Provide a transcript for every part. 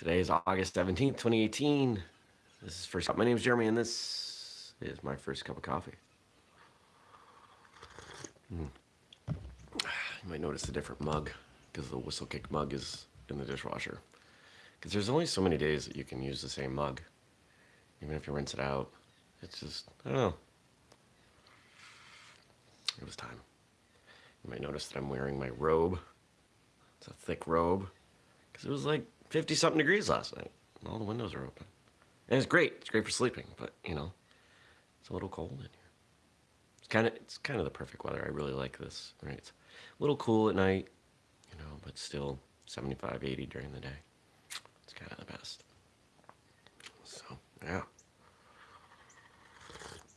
Today is August 17th, 2018. This is First Cup. My name is Jeremy, and this is my first cup of coffee. Mm. You might notice a different mug because the whistlekick mug is in the dishwasher. Because there's only so many days that you can use the same mug. Even if you rinse it out, it's just, I don't know. It was time. You might notice that I'm wearing my robe. It's a thick robe. Because it was like 50 something degrees last night. All the windows are open. And it's great. It's great for sleeping. But, you know, it's a little cold in here. It's kind of it's kind of the perfect weather. I really like this. Right? It's a little cool at night, you know, but still 75, 80 during the day. It's kind of the best. So, yeah.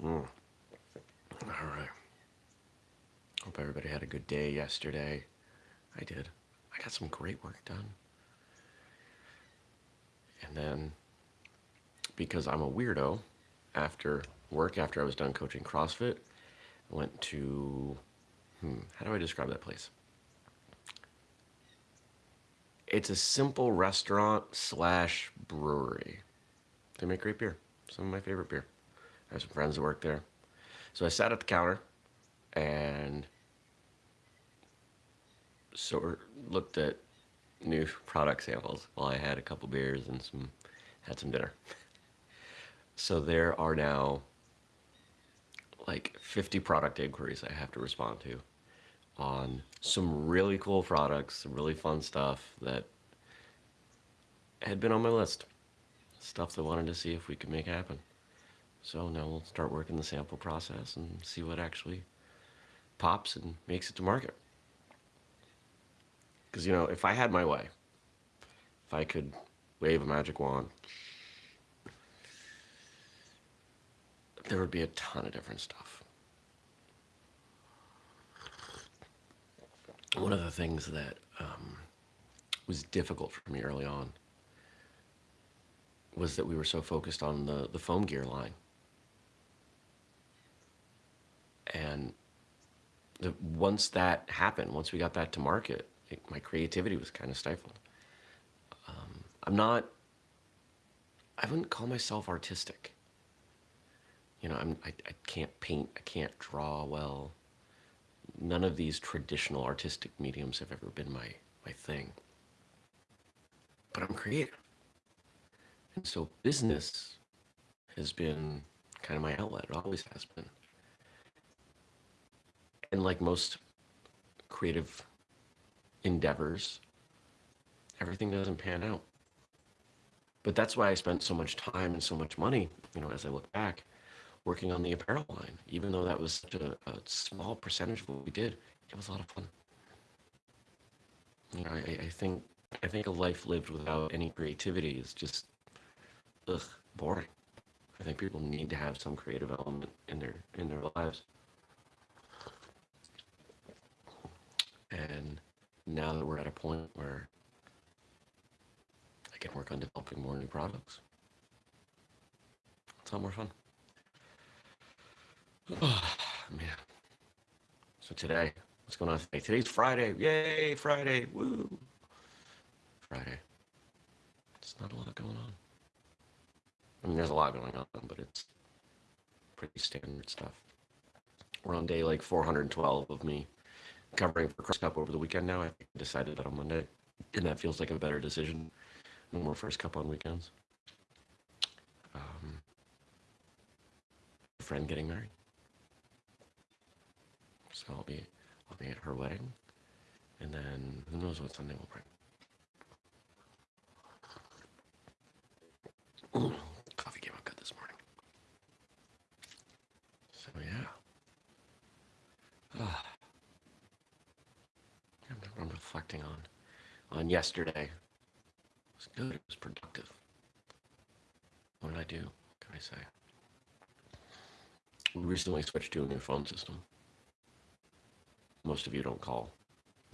Mm. All right. Hope everybody had a good day yesterday. I did. I got some great work done. And then, because I'm a weirdo, after work, after I was done coaching CrossFit, I went to, hmm, how do I describe that place? It's a simple restaurant slash brewery. They make great beer. Some of my favorite beer. I have some friends that work there. So I sat at the counter and sort of looked at new product samples while I had a couple beers and some had some dinner. So there are now like 50 product inquiries I have to respond to on some really cool products, some really fun stuff that had been on my list. Stuff that I wanted to see if we could make happen. So now we'll start working the sample process and see what actually pops and makes it to market. Because, you know, if I had my way, if I could wave a magic wand, there would be a ton of different stuff. One of the things that um, was difficult for me early on was that we were so focused on the, the foam gear line. And the, once that happened, once we got that to market, my creativity was kind of stifled. Um, I'm not, I wouldn't call myself artistic. You know, I'm, I, I can't paint, I can't draw well. None of these traditional artistic mediums have ever been my, my thing. But I'm creative. And so business has been kind of my outlet. It always has been. And like most creative endeavors, everything doesn't pan out. But that's why I spent so much time and so much money, you know, as I look back, working on the apparel line. Even though that was such a, a small percentage of what we did, it was a lot of fun. You know, I, I think I think a life lived without any creativity is just ugh, boring. I think people need to have some creative element in their in their lives. And now that we're at a point where I can work on developing more new products. It's a lot more fun. Oh, man. So today, what's going on today? Today's Friday. Yay, Friday. Woo. Friday. It's not a lot going on. I mean, there's a lot going on, but it's pretty standard stuff. We're on day like 412 of me covering for Cross Cup over the weekend now. I decided that on Monday, and that feels like a better decision. No more First Cup on weekends. Um, friend getting married, so I'll be I'll be at her wedding, and then who knows what Sunday will bring. Coffee came out good this morning. So yeah. Ah. I'm reflecting on on yesterday. It was good. It was productive. What did I do? What can I say? We recently switched to a new phone system. Most of you don't call.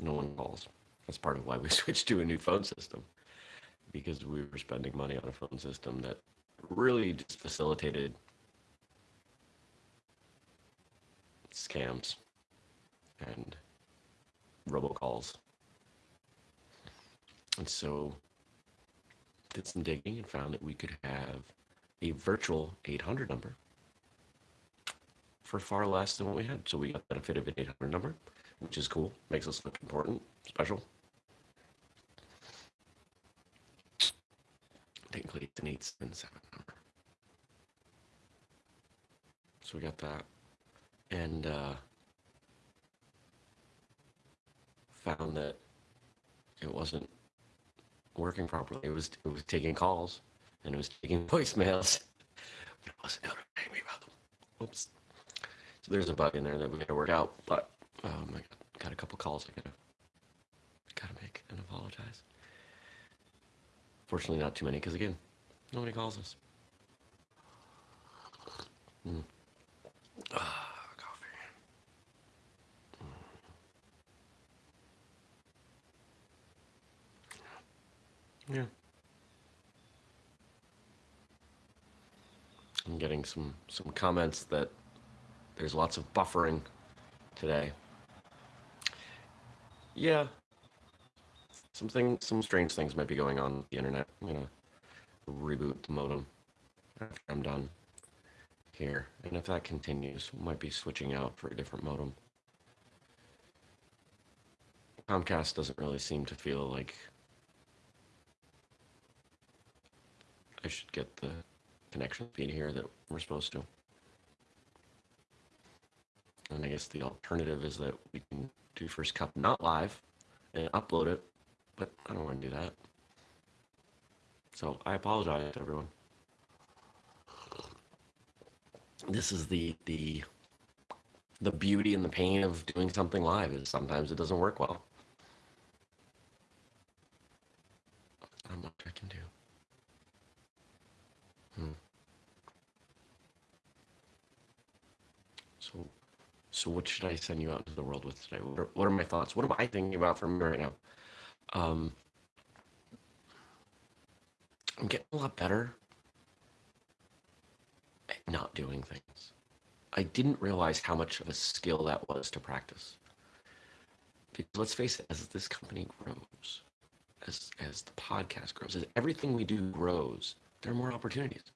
No one calls. That's part of why we switched to a new phone system. Because we were spending money on a phone system that really just facilitated scams and robocalls. And so did some digging and found that we could have a virtual 800 number for far less than what we had. So we got the benefit of an 800 number, which is cool. Makes us look important, special. Technically, it's an 877 number. So we got that. And uh, found that it wasn't working properly. It was it was taking calls and it was taking voicemails, but it wasn't notifying me about them. Oops. So there's a bug in there that we got to work out. But um, I got, a couple calls I gotta gotta make and apologize. Fortunately, not too many because again, nobody calls us. Mm. Ah, coffee. Mm. Yeah. I'm getting some some comments that there's lots of buffering today. Yeah, something some strange things might be going on the internet. I'm gonna reboot the modem after I'm done here, and if that continues, we might be switching out for a different modem. Comcast doesn't really seem to feel like I should get the connection speed here that we're supposed to. And I guess the alternative is that we can do First Cup not live and upload it, but I don't want to do that. So I apologize to everyone. This is the the the beauty and the pain of doing something live is sometimes it doesn't work well. Not much I can do. Hmm. So, so what should I send you out into the world with today? What are, what are my thoughts? What am I thinking about for me right now? Um, I'm getting a lot better at not doing things. I didn't realize how much of a skill that was to practice. Because let's face it, as this company grows, as as the podcast grows, as everything we do grows, there are more opportunities.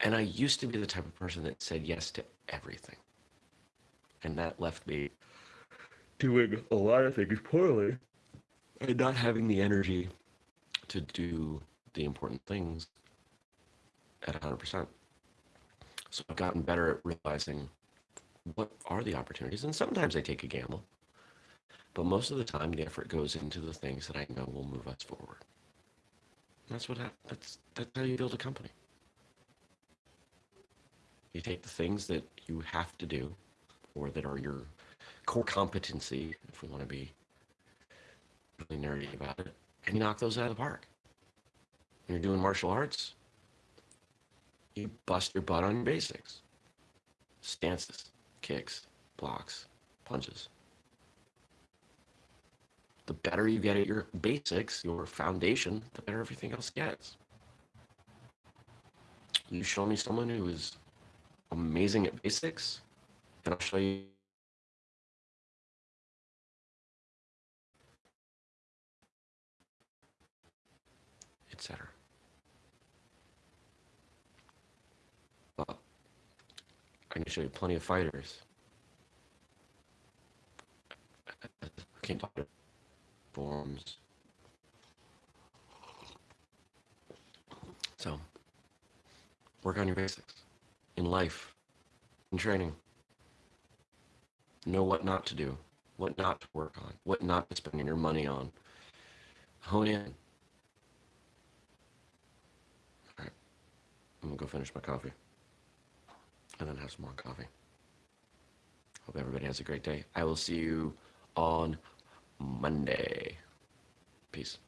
And I used to be the type of person that said yes to everything. And that left me doing a lot of things poorly and not having the energy to do the important things at 100%. So I've gotten better at realizing what are the opportunities. And sometimes I take a gamble. But most of the time, the effort goes into the things that I know will move us forward. That's what that's that's how you build a company. You take the things that you have to do, or that are your core competency, if we want to be really nerdy about it, and you knock those out of the park. When you're doing martial arts, you bust your butt on your basics stances, kicks, blocks, punches. The better you get at your basics, your foundation, the better everything else gets. You show me someone who is amazing at basics, and I'll show you etc. But I can show you plenty of fighters. Can't talk forms. So, work on your basics life, in training. Know what not to do, what not to work on, what not to spend your money on. Hone in. All right, I'm gonna go finish my coffee and then have some more coffee. Hope everybody has a great day. I will see you on Monday. Peace.